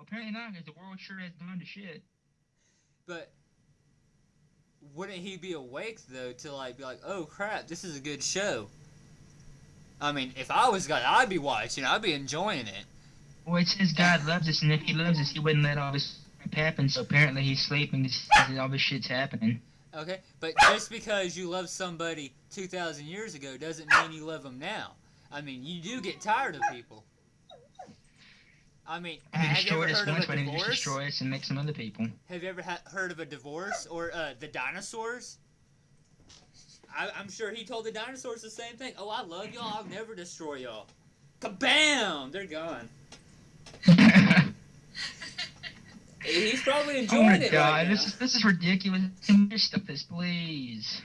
Well, apparently not, because the world sure has gone to shit. But wouldn't he be awake though to like be like, oh crap, this is a good show? I mean, if I was God, I'd be watching. I'd be enjoying it. Well, it says God loves us, and if He loves us, He wouldn't let all this crap happen. So apparently He's sleeping because all this shit's happening. Okay, but just because you love somebody two thousand years ago doesn't mean you love them now. I mean, you do get tired of people. I mean, He have you ever heard of once, a He just divorce? destroy us and make some other people. Have you ever ha- heard of a divorce or uh, the dinosaurs? I- I'm sure he told the dinosaurs the same thing. Oh, I love y'all. I'll never destroy y'all. Kabam! They're gone. He's probably Oh enjoying my it god, right this is this is ridiculous. Stop this, please?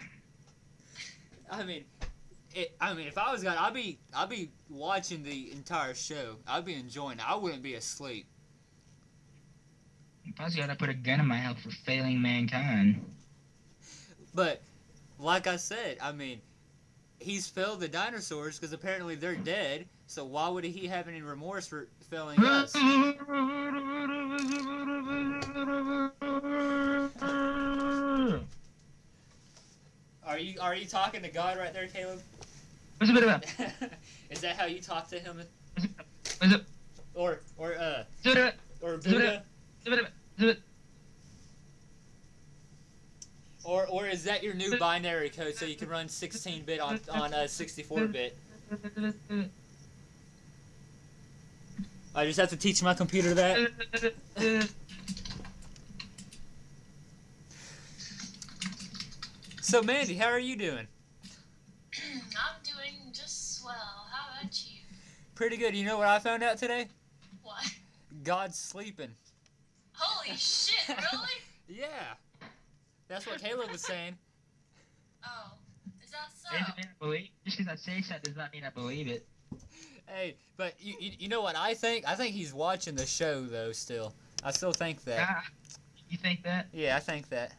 I mean, it, I mean, if I was God, I'd be, I'd be watching the entire show. I'd be enjoying it. I wouldn't be asleep. If I was gonna put a gun in my head for failing mankind. But, like I said, I mean, he's failed the dinosaurs because apparently they're dead. So why would he have any remorse for failing us? Are you, are you talking to God right there, Caleb? What's it about? Is that how you talk to him, What's it? or, or uh, or Buddha? Or, or is that your new binary code so you can run 16-bit on on uh, 64-bit? I just have to teach my computer that. So Mandy, how are you doing? I'm doing just swell. How about you? Pretty good. You know what I found out today? What? God's sleeping. Holy shit, really? Yeah. That's what Caleb was saying. Oh, is that so? Doesn't mean I believe. Just because I say something does not mean I believe it. Hey, but you, you, you know what I think? I think he's watching the show though. Still, I still think that. Ah, you think that? Yeah, I think that.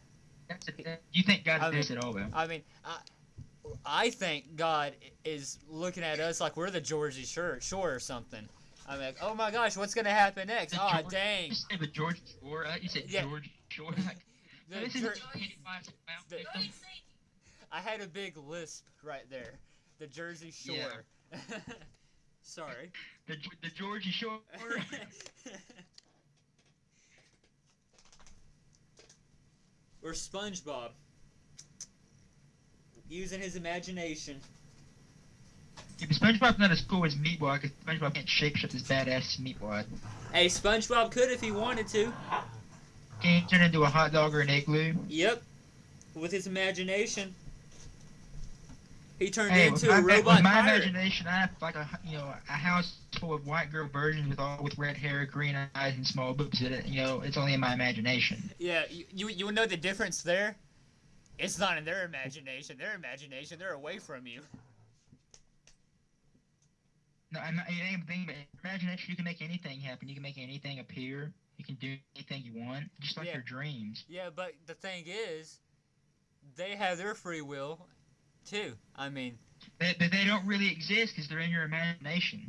That's a, you think God I does it all, though? I mean, I, I think God is looking at us like we're the Georgie Shore, Shore or something. I'm like, oh my gosh, what's gonna happen next? The Oh George- dang. You said the George Shore. Uh, you said Yeah. George Shore. Like, The this Jer- is Pennywise Mount the- What do you Victim. think? I had a big lisp right there. The Jersey Shore. Sorry. the, the Georgie Shore. or SpongeBob. Using his imagination. If SpongeBob's not as cool as Meatwad, because SpongeBob can't shake shit his badass Meatwad. Hey, SpongeBob could if he wanted to. Can he turn into a hot dog or an igloo? Yep. With his imagination. He turned Hey, into my, a robot with my pirate. imagination, I have like a you know a house full of white girl virgins with all with red hair, green eyes, and small boobs. In it, you know, it's only in my imagination. Yeah, you, you you know the difference there? It's not in their imagination. Their imagination, they're away from you. No, I'm not, it ain't thing, but imagination, you can make anything happen. You can make anything appear. You can do anything you want, just like Yeah. your dreams. Yeah, but the thing is, they have their free will, too. I mean, They, they, they don't really exist because they're in your imagination.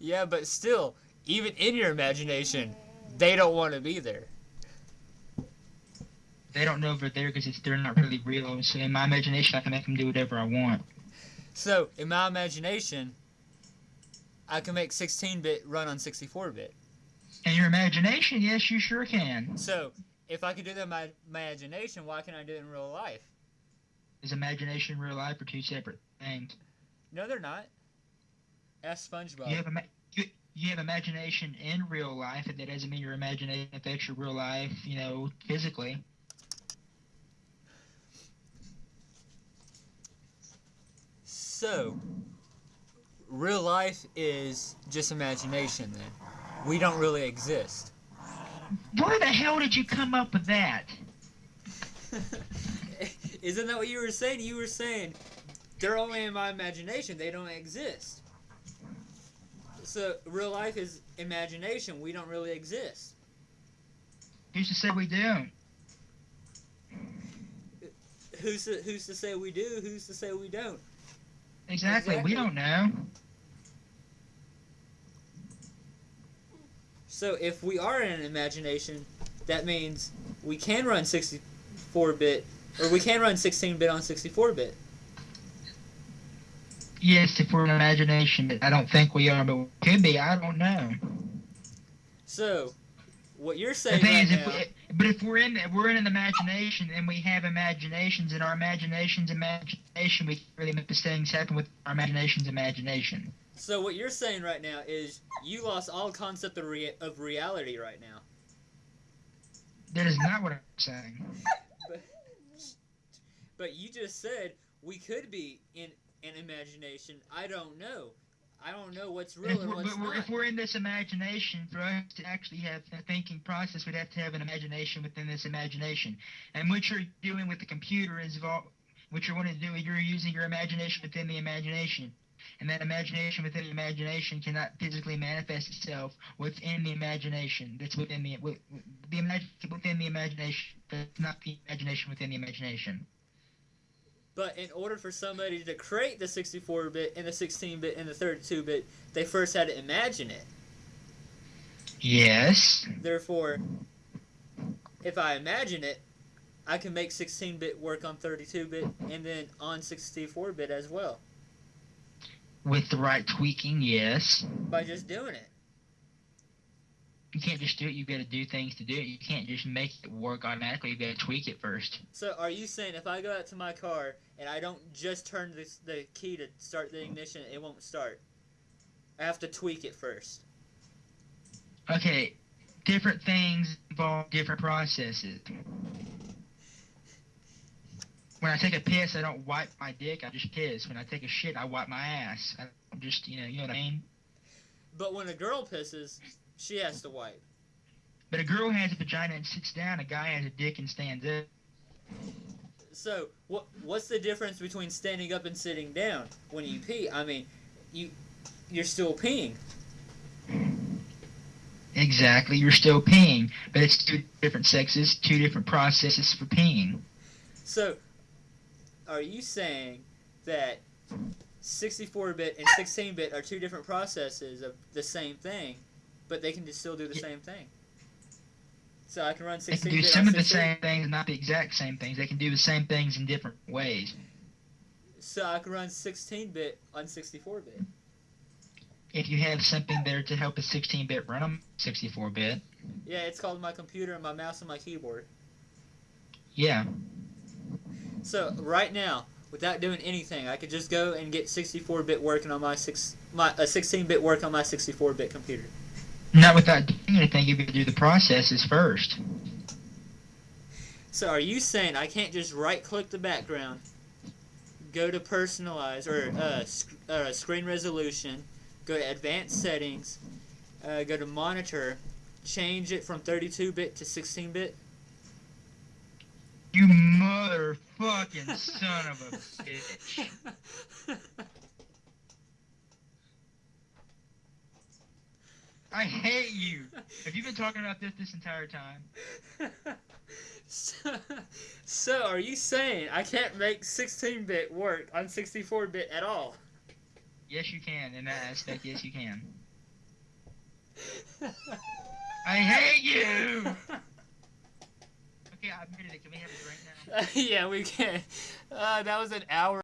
yeah, but still, even in your imagination, they don't want to be there. They don't know they're there because they're not really real. So in my imagination, I can make them do whatever I want. So, in my imagination, I can make 16-bit run on 64-bit. In your imagination, yes, you sure can. So, if I could do that in my imagination, why can't I do it in real life? Is imagination and real life are two separate things. No, they're not. Ask SpongeBob. You have ima- you, you have imagination in real life, and that doesn't mean your imagination affects your real life. You know, physically. So, real life is just imagination then. We don't really exist. Where the hell did you come up with that? Isn't that what you were saying? You were saying they're only in my imagination, they don't exist. So, real life is imagination, we don't really exist. Who's to say we do? Who's to, who's to say we do? Who's to say we don't? Exactly. Exactly. We don't know. So if we are in an imagination, that means we can run 64-bit, or we can run 16-bit on 64-bit. Yes, if we're in imagination, I don't think we are, but we could be. I don't know. So, what you're The saying thing right is, if now, we, but if we're in we're in an imagination and we have imaginations, and our imagination's imagination, we can really make the things happen with our imagination's imagination. so what you're saying right now is you lost all concept of, rea- of reality right now. That is not what I'm saying. But, but you just said we could be in an imagination. I don't know. I don't know what's If real and what's but we're, not. if we're in this imagination, for us to actually have a thinking process, we'd have to have an imagination within this imagination. And what you're doing with the computer is what you're wanting to do is you're using your imagination within the imagination. And that imagination within the imagination cannot physically manifest itself within the imagination. That's within the the within the imagination. That's not the imagination within the imagination. But in order for somebody to create the 64-bit and the 16-bit and the 32-bit, they first had to imagine it. Yes. Therefore, if I imagine it, I can make 16-bit work on 32-bit and then on 64-bit as well With the right tweaking, yes. by just doing it. You can't just do it. You've got to do things to do it. You can't just make it work automatically. You've got to tweak it first. So are you saying if I go out to my car and I don't just turn this, the key to start the ignition, it won't start? I have to tweak it first. Okay, different things involve different processes. When I take a piss, I don't wipe my dick. I just piss. When I take a shit, I wipe my ass. I don't just, you know, you know what I mean. But when a girl pisses, she has to wipe. But a girl has a vagina and sits down. A guy has a dick and stands up. So what what's the difference between standing up and sitting down when you pee? I mean, you you're still peeing. Exactly. You're still peeing, but it's two different sexes, two different processes for peeing. So are you saying that 64-bit and 16-bit are two different processes of the same thing, but they can just still do the Yeah. same thing? So I can run They can 16-bit do some of the same things, not the exact same things. They can do the same things in different ways. So I can run 16-bit on 64-bit. If you have something there to help a 16-bit run on 64-bit, Yeah, it's called my computer and my mouse and my keyboard. yeah, So right now, without doing anything, I could just go and get 64-bit working on my six my uh, a 16-bit work on my 64-bit computer. Not without doing anything. You got to do the processes first. So are you saying I can't just right-click the background, go to personalize or uh, sc- uh, screen resolution, go to advanced settings, uh, go to monitor, change it from 32-bit to 16-bit? You motherfucking son of a bitch. hate you. Have you been talking about this this entire time? so, so are you saying I can't make 16-bit work on 64-bit at all? Yes, you can. In that aspect, yes, you can. I hate you. Okay, I'm ready. Can we have a drink now? yeah, we can. Uh, that was an hour.